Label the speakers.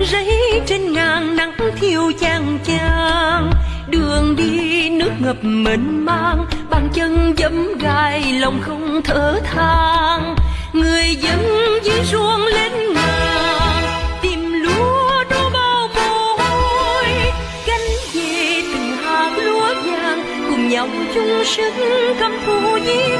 Speaker 1: rẫy trên ngang nắng thiêu chang chang đường đi nước ngập mênh mang, bàn chân dẫm gai, lòng không thở than người dân dưới ruộng lên ngàn, tìm lúa đổ bao mồ hôi. Gánh về từng hạt lúa vàng, cùng nhau chung sức cầm phù di